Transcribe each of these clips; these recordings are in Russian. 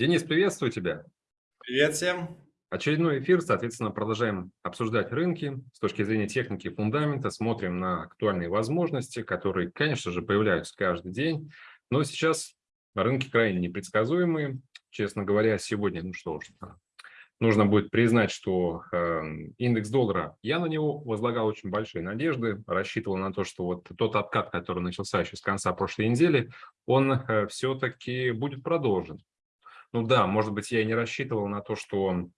Денис, приветствую тебя. Привет всем. Очередной эфир, соответственно, продолжаем обсуждать рынки с точки зрения техники и фундамента, смотрим на актуальные возможности, которые, конечно же, появляются каждый день, но сейчас рынки крайне непредсказуемые. Честно говоря, сегодня, ну что ж, нужно будет признать, что э, индекс доллара, я на него возлагал очень большие надежды, рассчитывал на то, что вот тот откат, который начался еще с конца прошлой недели, он э, все-таки будет продолжен. Ну да, может быть, я и не рассчитывал на то, что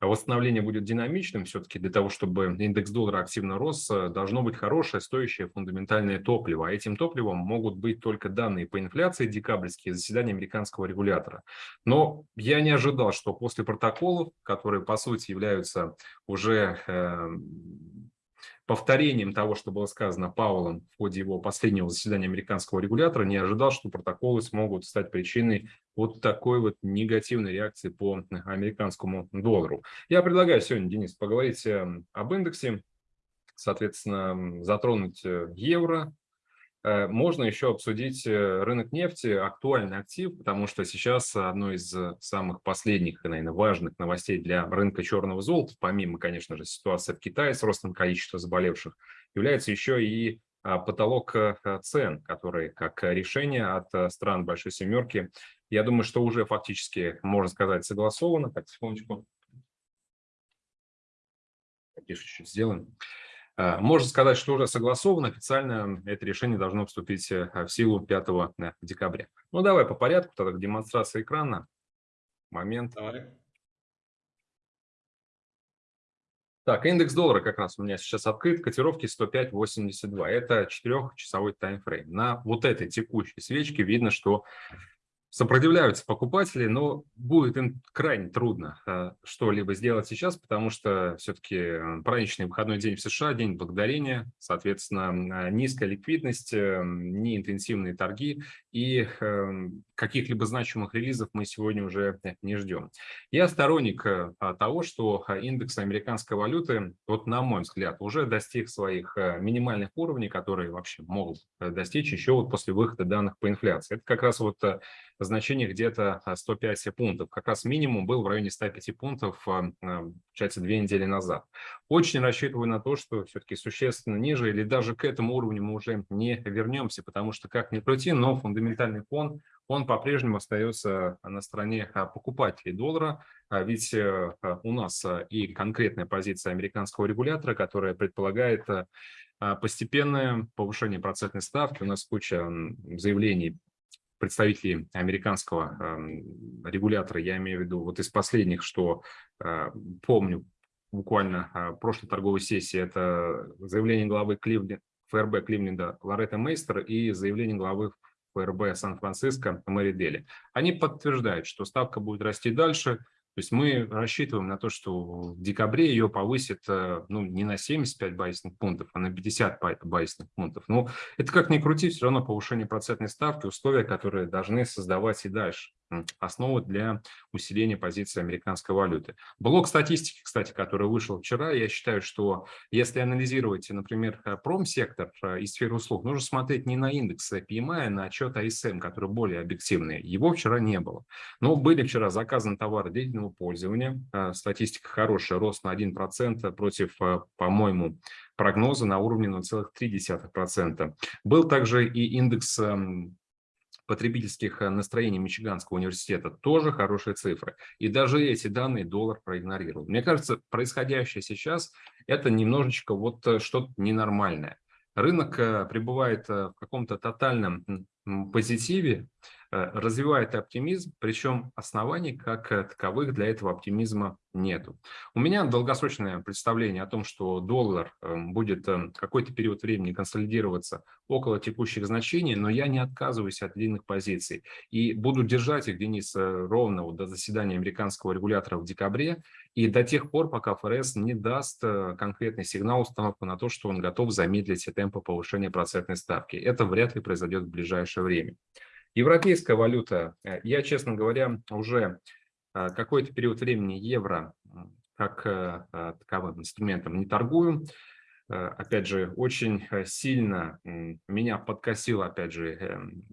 восстановление будет динамичным, все-таки для того, чтобы индекс доллара активно рос, э, должно быть хорошее, стоящее фундаментальное топливо. А этим топливом могут быть только данные по инфляции декабрьские заседания американского регулятора. Но я не ожидал, что после протоколов, которые по сути являются уже э, повторением того, что было сказано Пауэллом в ходе его последнего заседания американского регулятора, не ожидал, что протоколы смогут стать причиной вот такой вот негативной реакции по американскому доллару. Я предлагаю сегодня, Денис, поговорить эм, об индексе, соответственно, затронуть э, евро, Э, можно еще обсудить э, рынок нефти, актуальный актив, потому что сейчас одной из самых последних, наверное, важных новостей для рынка черного золота, помимо, конечно же, ситуации в Китае с ростом количества заболевших, является еще и а, потолок э, цен, который как решение от стран Большой Семерки, я думаю, что уже фактически, можно сказать, согласовано. Так, секундочку. Тише чуть сделаем. А, можно сказать, что уже согласовано, официально это решение должно вступить э, в силу 5 э, декабря. Ну, давай по порядку, тогда демонстрация экрана. Момент. Давай. Так, индекс доллара как раз у меня сейчас открыт, котировки 105.82. Это 4-часовой таймфрейм. На вот этой текущей свечке видно, что сопротивляются покупатели, но будет им крайне трудно э, что-либо сделать сейчас, потому что все-таки э, праздничный выходной день в США, день благодарения, соответственно, низкая ликвидность, э, неинтенсивные торги и каких-либо значимых релизов мы сегодня уже не ждем. Я сторонник того, что индекс американской валюты, вот на мой взгляд, уже достиг своих минимальных уровней, которые вообще могут достичь еще вот после выхода данных по инфляции. Это как раз вот значение где-то 105 а, пунктов. Как раз минимум был в районе 105 пунктов, а, а, получается, две недели назад. Очень рассчитываю на то, что все-таки существенно ниже или даже к этому уровню мы уже не вернемся, потому что, как ни крути, но фундаментальный фон, он по-прежнему остается на стороне покупателей доллара, ведь э, у нас и конкретная позиция американского регулятора, которая предполагает постепенное повышение процентной ставки. У нас куча заявлений представителей американского эм, регулятора, я имею в виду вот из последних, что э, помню буквально э, прошлой торговой сессии, это заявление главы Кливленда, ФРБ Кливленда Лоретта Мейстер и заявление главы ФРБ Сан-Франциско Мэри Дели. Они подтверждают, что ставка будет расти дальше, то есть мы рассчитываем на то, что в декабре ее повысит э, ну, не на 75 базисных пунктов, а на 50 базисных пунктов. Но это как ни крути, все равно повышение процентной ставки, условия, которые должны создавать и дальше основу для усиления позиции американской валюты. Блок статистики, кстати, который вышел вчера, я считаю, что если анализировать, например, э, промсектор э, и сферу услуг, нужно смотреть не на индекс PMI, а на отчет АСМ, который более объективный. Его вчера не было. Но были вчера заказаны товары длительного пользования. Э, статистика хорошая, рост на 1% против, по-моему, прогноза на уровне 0,3%. Был также и индекс эм, потребительских э, настроений Мичиганского университета тоже хорошие цифры. И даже эти данные доллар проигнорировал. Мне кажется, происходящее сейчас это немножечко вот э, что-то ненормальное. Рынок э, пребывает в каком-то тотальном позитиве, развивает оптимизм, причем оснований как таковых для этого оптимизма нету. У меня долгосрочное представление о том, что доллар эм, будет эм, какой-то период времени консолидироваться около текущих значений, но я не отказываюсь от длинных позиций и буду держать их, Денис, э, ровно до заседания американского регулятора в декабре и до тех пор, пока ФРС не даст э, конкретный сигнал установку на то, что он готов замедлить темпы повышения процентной ставки. Это вряд ли произойдет в ближайшее время. Европейская валюта, э, я, честно говоря, уже э, какой-то период времени евро как э, таковым инструментом не торгую. Опять же, очень сильно меня подкосил, опять же, эм,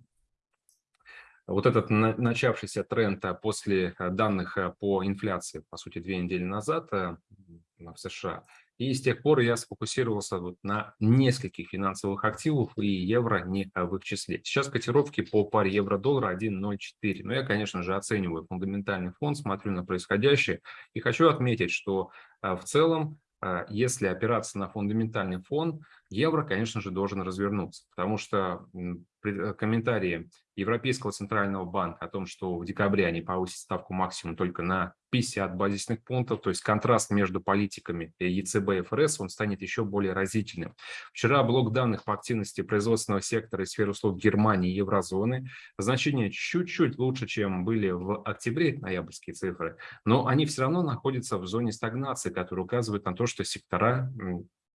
вот этот начавшийся тренд после данных по инфляции, по сути, две недели назад в США, и с тех пор я сфокусировался вот на нескольких финансовых активах, и евро не в их числе. Сейчас котировки по паре евро-доллара 1.04. Но я, конечно же, оцениваю фундаментальный фон, смотрю на происходящее. И хочу отметить, что в целом а, если опираться на фундаментальный фон, евро, конечно же, должен развернуться, потому что э, комментарии Европейского центрального банка о том, что в декабре они повысят ставку максимум только на 50 базисных пунктов, то есть контраст между политиками ЕЦБ и ФРС, он станет еще более разительным. Вчера блок данных по активности производственного сектора и сферы услуг Германии и еврозоны, значения чуть-чуть лучше, чем были в октябре, ноябрьские цифры, но они все равно находятся в зоне стагнации, которая указывает на то, что сектора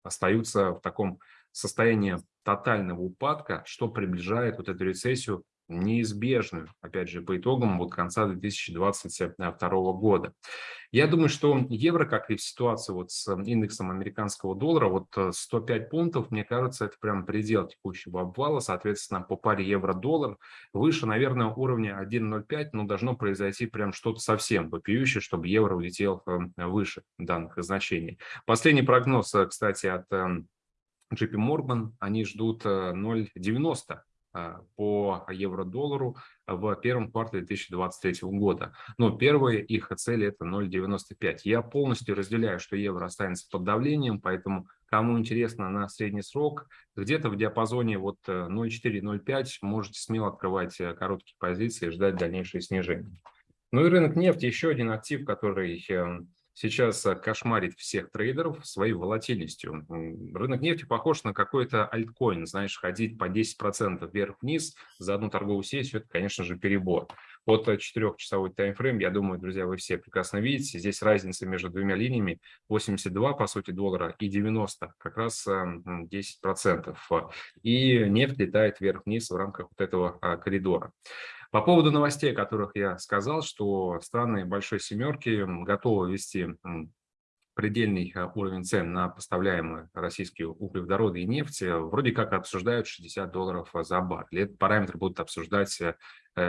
остаются в таком состоянии тотального упадка, что приближает вот эту рецессию неизбежную, опять же, по итогам вот конца 2022 года. Я думаю, что евро, как и в ситуации вот с индексом американского доллара, вот 105 пунктов, мне кажется, это прям предел текущего обвала, соответственно, по паре евро-доллар выше, наверное, уровня 1.05, но должно произойти прям что-то совсем вопиющее, чтобы евро улетел э, выше данных значений. Последний прогноз, э, кстати, от JP Morgan, они ждут 0.90 э, по евро-доллару в первом квартале 2023 года. Но первая их цель это 0,95. Я полностью разделяю, что евро останется под давлением, поэтому кому интересно на средний срок, где-то в диапазоне вот 0,4-0,5 э, можете смело открывать э, короткие позиции и ждать дальнейшее снижение. Ну и рынок нефти еще один актив, который эм, сейчас э, кошмарит всех трейдеров своей волатильностью. Рынок нефти похож на какой-то альткоин, знаешь, ходить по 10% вверх-вниз за одну торговую сессию, это, конечно же, перебор. Вот э, четырехчасовой таймфрейм, я думаю, друзья, вы все прекрасно видите, здесь разница между двумя линиями 82, по сути, доллара и 90, как раз 10%. Э, и нефть летает вверх-вниз в рамках вот этого коридора. По поводу новостей, о которых я сказал, что страны Большой Семерки готовы ввести предельный а, уровень цен на поставляемые российские углеводороды и нефть, э, вроде как обсуждают 60 долларов за баррель. Этот параметр будут обсуждать, э,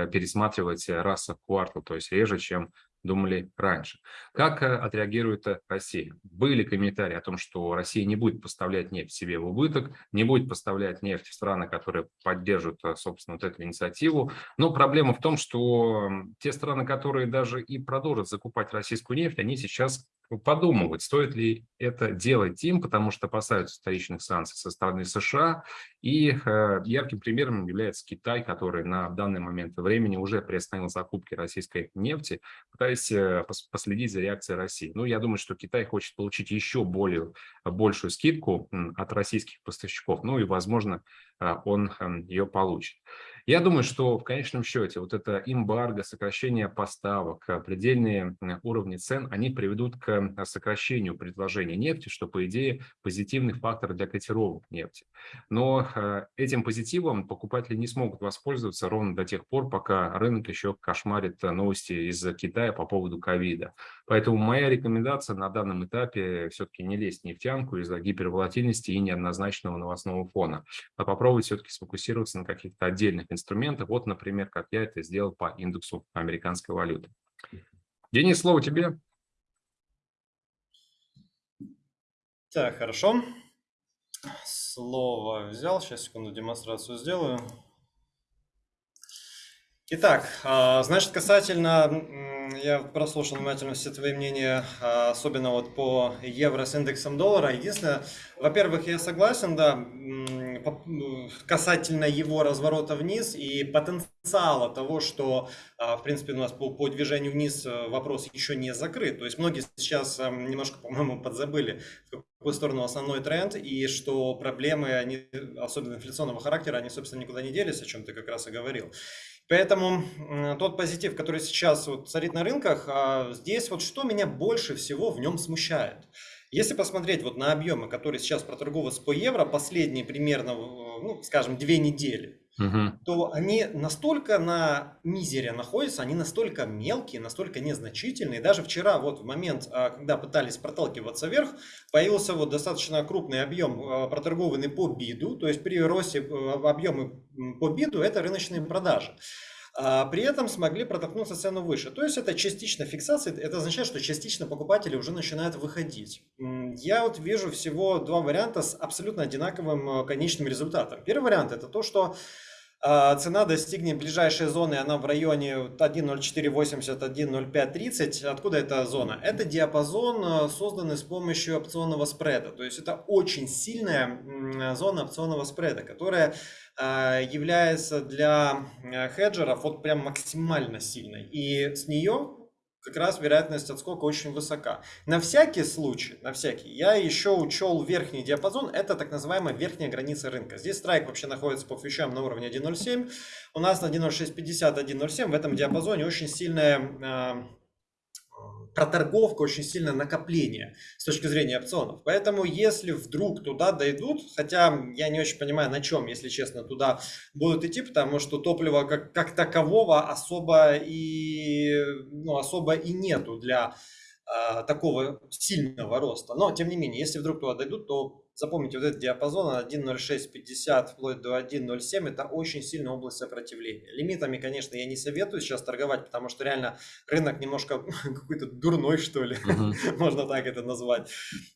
пересматривать раз в квартал, то есть реже, чем думали раньше. Как э, отреагирует э, Россия? Были комментарии о том, что Россия не будет поставлять нефть себе в убыток, не будет поставлять нефть в страны, которые поддержат, э, собственно, вот эту инициативу. Но проблема в том, что те страны, которые даже и продолжат закупать российскую нефть, они сейчас подумывать, стоит ли это делать им, потому что опасаются вторичных санкций со стороны США. И э, ярким примером является Китай, который на данный момент времени уже приостановил закупки российской нефти, пытаясь э, последить за реакцией России. Ну, я думаю, что Китай хочет получить еще более, большую скидку от российских поставщиков, ну и, возможно, э, он э, ее получит. Я думаю, что в конечном счете вот это эмбарго, сокращение поставок, э, предельные уровни цен, они приведут к э, сокращению предложения нефти, что, по идее, позитивный фактор для котировок нефти. Но э, этим позитивом покупатели не смогут воспользоваться ровно до тех пор, пока рынок еще кошмарит новости из Китая по поводу ковида. Поэтому моя рекомендация на данном этапе все-таки не лезть в нефтянку из-за гиперволатильности и неоднозначного новостного фона, а попробовать все-таки сфокусироваться на каких-то отдельных инструментов. Вот, например, как я это сделал по индексу американской валюты. Денис, слово тебе. Так, хорошо. Слово взял. Сейчас, секунду, демонстрацию сделаю. Итак, а, значит, касательно, я прослушал внимательно все твои мнения, а, особенно вот по евро с индексом доллара. Единственное, во-первых, я согласен, да, касательно его разворота вниз и потенциала того, что, а, в принципе, у нас по, по движению вниз э, вопрос еще не закрыт. То есть многие сейчас немножко, по-моему, подзабыли, в какую сторону основной тренд, и что проблемы, они, особенно инфляционного характера, они, собственно, никуда не делись, о чем ты как раз и говорил. Поэтому тот позитив, который сейчас вот царит на рынках, а, здесь вот что меня больше всего в нем смущает. Если посмотреть вот на объемы, которые сейчас проторговываются по евро, последние примерно, ну, скажем, две недели, угу. то они настолько на мизере находятся, они настолько мелкие, настолько незначительные. Даже вчера, вот в момент, а, когда пытались проталкиваться вверх, появился вот достаточно крупный объем, а, проторгованный по биду, то есть при росте а, объема по биду это рыночные продажи. а при этом смогли протолкнуться цену выше. То есть это частично фиксация, это означает, что частично покупатели уже начинают выходить. Я вот вижу всего два варианта с абсолютно одинаковым э, конечным результатом. Первый вариант это то, что цена достигнет ближайшей зоны, она в районе 1.0480-1.0530. Откуда эта зона? Это диапазон, э, созданный с помощью опционного спреда. То есть это очень сильная зона опционного спреда, которая а, является для э, хеджеров вот прям максимально сильной. И с нее как раз вероятность отскока очень высока. На всякий случай, на всякий, я еще учел верхний диапазон, это так называемая верхняя граница рынка. Здесь страйк вообще находится по фьючам на уровне 1.07, у нас на 1.0650, 1.07 в этом диапазоне очень сильная а, проторговка, очень сильное накопление с точки зрения опционов. Поэтому если вдруг туда дойдут, хотя я не очень понимаю на чем, если честно, туда будут идти, потому что топлива как, как такового особо и, ну, особо и нету для э, такого сильного роста. Но, тем не менее, если вдруг туда дойдут, то Запомните, вот этот диапазон 1.0650 вплоть до 1.07 это очень сильная область сопротивления. Лимитами, конечно, я не советую сейчас торговать, потому что реально рынок немножко какой-то дурной, что ли, uh-huh. можно так это назвать.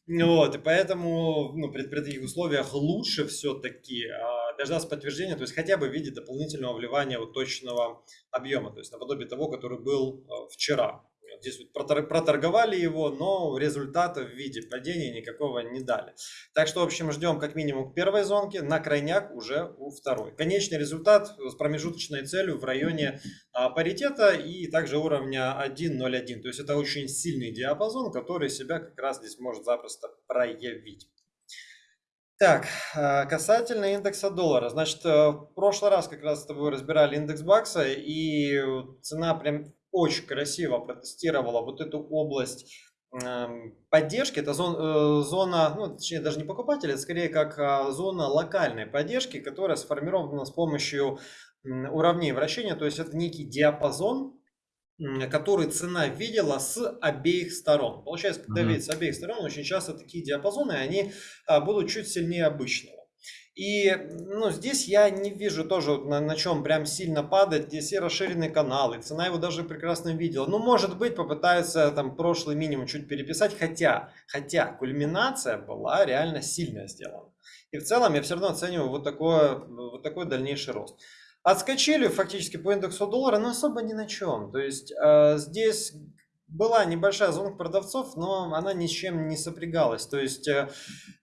Вот, и поэтому ну, при, при таких условиях лучше все-таки а, дождаться подтверждения, то есть хотя бы в виде дополнительного вливания вот точного объема, то есть наподобие того, который был а, вчера. Здесь вот проторговали его, но результата в виде падения никакого не дали. Так что, в общем, ждем как минимум к первой зонке, на крайняк уже у второй. Конечный результат с промежуточной целью в районе а, паритета и также уровня 1.01. То есть это очень сильный диапазон, который себя как раз здесь может запросто проявить. Так, а, касательно индекса доллара. Значит, э, в прошлый раз как раз с тобой разбирали индекс бакса, и цена прям очень красиво протестировала вот эту область эм, поддержки. Это зона, э, зона, ну, точнее, даже не покупателя, это скорее как а, зона локальной поддержки, которая сформирована с помощью уровней вращения. То есть это некий диапазон, который цена видела с обеих сторон. Получается, когда mm-hmm. видит с обеих сторон, очень часто такие диапазоны, они а, будут чуть сильнее обычного. И ну, здесь я не вижу тоже на, на чем прям сильно падать. Здесь и расширенный канал, и цена его даже прекрасно видела. Ну, может быть, попытаются там прошлый минимум чуть переписать, хотя, хотя кульминация была реально сильно сделана. И в целом я все равно оцениваю вот, такое, вот такой дальнейший рост. Отскочили фактически по индексу доллара, но особо ни на чем. То есть э, здесь была небольшая зона продавцов, но она ни с чем не сопрягалась. То есть э,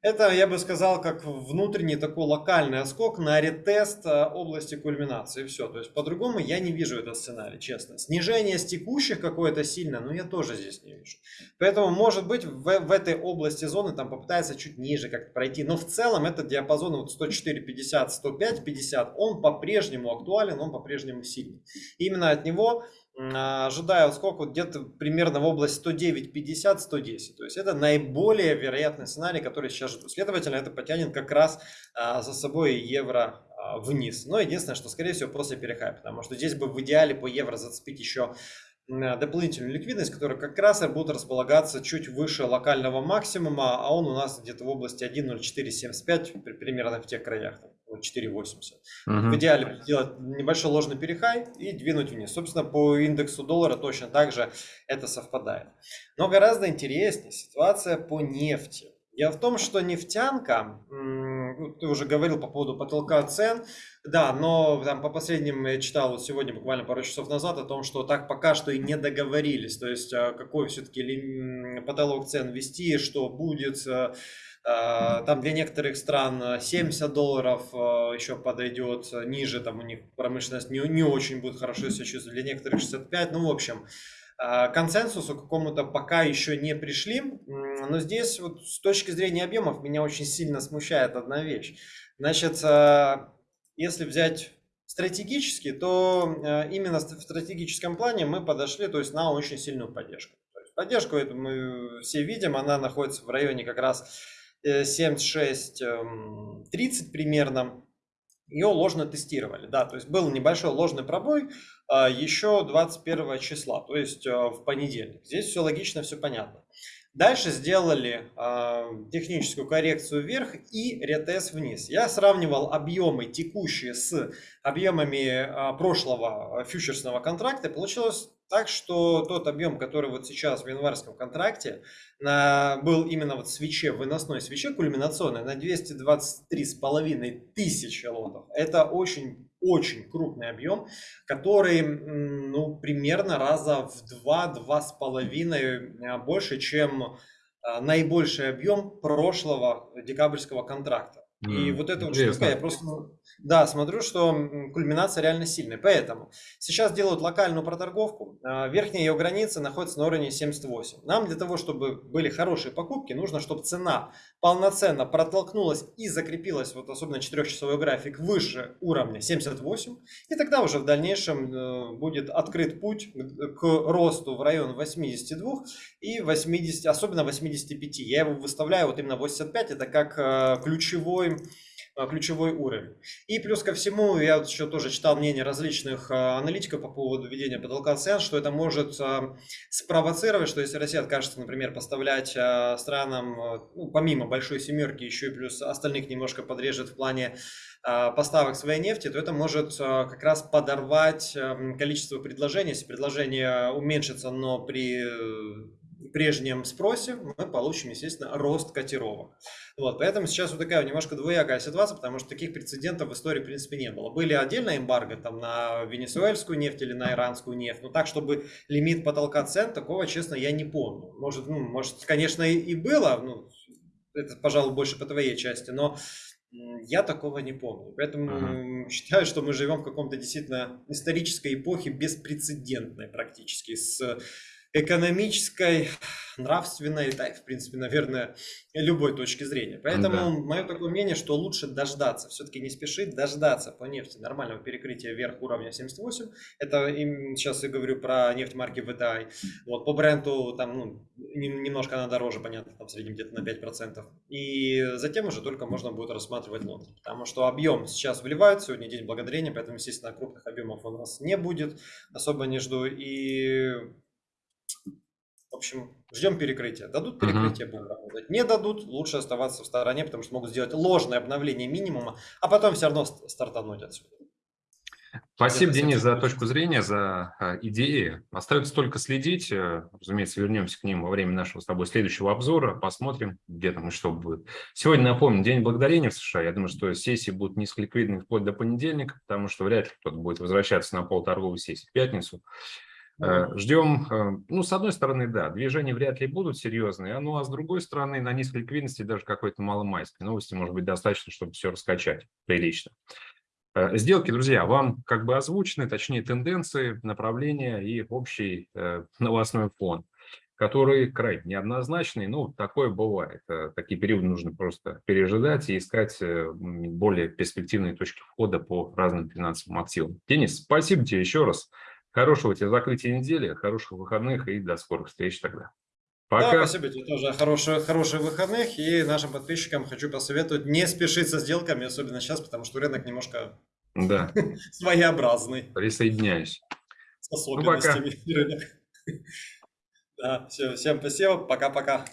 это, я бы сказал, как внутренний такой локальный отскок на ретест э, области кульминации. Все. То есть по-другому я не вижу этот сценарий, честно. Снижение с текущих какое-то сильное, но я тоже здесь не вижу. Поэтому, может быть, в, в этой области зоны там попытается чуть ниже как-то пройти. Но в целом этот диапазон вот 104.50, 105.50, он по-прежнему актуален, он по-прежнему сильный. Именно от него ожидаю сколько где-то примерно в область 109-50, 110. То есть это наиболее вероятный сценарий, который сейчас жду. Следовательно, это потянет как раз а, за собой евро а, вниз. Но единственное, что скорее всего после перехай, потому что здесь бы в идеале по евро зацепить еще дополнительную ликвидность, которая как раз и будет располагаться чуть выше локального максимума, а он у нас где-то в области 1.0475, примерно в тех краях. 4,80. Угу. В идеале сделать небольшой ложный перехай и двинуть вниз. Собственно, по индексу доллара точно так же это совпадает. Но гораздо интереснее ситуация по нефти. Дело в том, что нефтянка, ну, ты уже говорил по поводу потолка цен, да, но там по последним я читал вот сегодня буквально пару часов назад о том, что так пока что и не договорились, то есть а, какой все-таки потолок цен ввести, что будет, а, там для некоторых стран 70 долларов еще подойдет, ниже там у них промышленность не, не очень будет хорошо себя чувствовать, для некоторых 65, ну в общем, консенсусу какому-то пока еще не пришли, но здесь вот с точки зрения объемов меня очень сильно смущает одна вещь. Значит, если взять стратегически, то именно в стратегическом плане мы подошли то есть, на очень сильную поддержку. Поддержку эту мы все видим, она находится в районе как раз 76-30 э, эм, примерно ее ложно тестировали. Да, то есть был небольшой ложный пробой а, еще 21 числа, то есть а, в понедельник. Здесь все логично, все понятно. Дальше сделали э, техническую коррекцию вверх и ретест вниз. Я сравнивал объемы текущие с объемами э, прошлого фьючерсного контракта. Получилось так что тот объем, который вот сейчас в январском контракте на, был именно вот свече, выносной свече кульминационной на 223,5 тысячи лотов, это очень очень крупный объем, который ну, примерно раза в 2-2,5 а, больше, чем а, наибольший объем прошлого декабрьского контракта. И mm, вот это вот штука, я просто, да, смотрю, что кульминация реально сильная. Поэтому сейчас делают локальную проторговку. А, верхняя ее граница находится на уровне 78. Нам для того, чтобы были хорошие покупки, нужно, чтобы цена полноценно протолкнулась и закрепилась, вот особенно 4-часовой график, выше уровня 78. И тогда уже в дальнейшем э, будет открыт путь к росту в район 82 и 80, особенно 85. Я его выставляю вот именно 85, это как э, ключевой ключевой уровень. И плюс ко всему, я вот еще тоже читал мнение различных э, аналитиков по поводу введения потолка цен, что это может э, спровоцировать, что если Россия откажется, например, поставлять странам, ну, помимо большой семерки, еще и плюс остальных немножко подрежет в плане поставок своей нефти, то это может как раз подорвать количество предложений. Если предложение уменьшится, но при прежнем спросе мы получим, естественно, рост котировок. Вот, поэтому сейчас вот такая немножко двоякая ситуация, потому что таких прецедентов в истории, в принципе, не было. Были отдельные эмбарго там на венесуэльскую нефть или на иранскую нефть, но так, чтобы лимит потолка цен, такого, честно, я не помню. Может, ну, может конечно, и было, ну, это, пожалуй, больше по твоей части, но я такого не помню. Поэтому uh-huh. считаю, что мы живем в каком-то действительно исторической эпохе беспрецедентной практически, с экономической, нравственной, да, в принципе, наверное, любой точки зрения. Поэтому да. мое такое мнение, что лучше дождаться, все-таки не спешить, дождаться по нефти нормального перекрытия вверх уровня 78. Это им, сейчас я говорю про нефть марки VTI. Вот, по бренду там ну, немножко она дороже, понятно, там в среднем где-то на 5%. И затем уже только можно будет рассматривать лот. Потому что объем сейчас вливают, сегодня день благодарения, поэтому, естественно, крупных объемов у нас не будет, особо не жду. И общем, ждем перекрытия. Дадут перекрытие, будем работать. Не дадут, лучше оставаться в стороне, потому что могут сделать ложное обновление минимума, а потом все равно стартануть отсюда. Спасибо, Денис, за точку зрения, за а, идеи. Остается только следить. Э, разумеется, вернемся к ним во время нашего с тобой следующего обзора. Посмотрим, где там и что будет. Сегодня, напомню, День благодарения в США. Я думаю, что сессии будут низколиквидны вплоть до понедельника, потому что вряд ли кто-то будет возвращаться на полторговой сессии в пятницу. Э, Ждем, э, ну, с одной стороны, да, движения вряд ли будут серьезные, ну, а с другой стороны, на низкой ликвидности даже какой-то маломайской новости может быть достаточно, чтобы все раскачать прилично. Э, сделки, друзья, вам как бы озвучены, точнее, тенденции, направления и общий новостной фон, который крайне неоднозначный, ну, такое бывает. Такие периоды нужно просто пережидать и искать более перспективные точки входа по разным финансовым активам. Денис, спасибо тебе еще раз. Хорошего тебе закрытия недели, хороших выходных и до скорых встреч тогда. Пока. Да, спасибо тебе тоже. Хороших, хороших выходных. И нашим подписчикам хочу посоветовать не спешить со сделками, особенно сейчас, потому что рынок немножко да. своеобразный. Присоединяюсь. С особенностями ну, пока. рынок. Да, все, всем спасибо. Пока-пока.